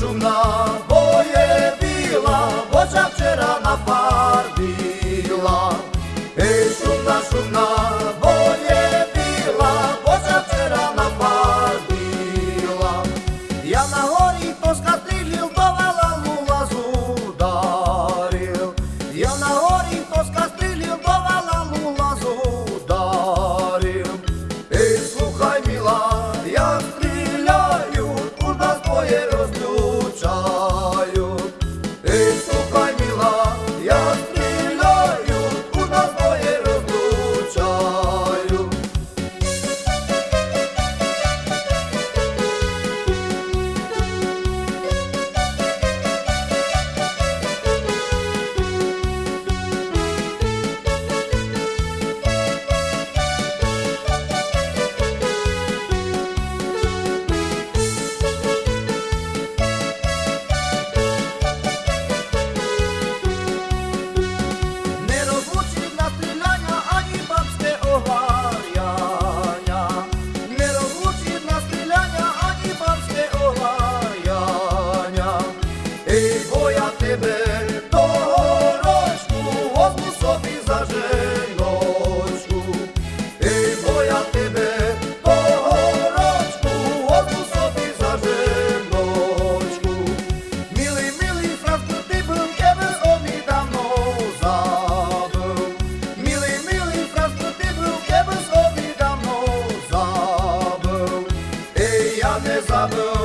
šumna boje bila, voća včera na par hesabım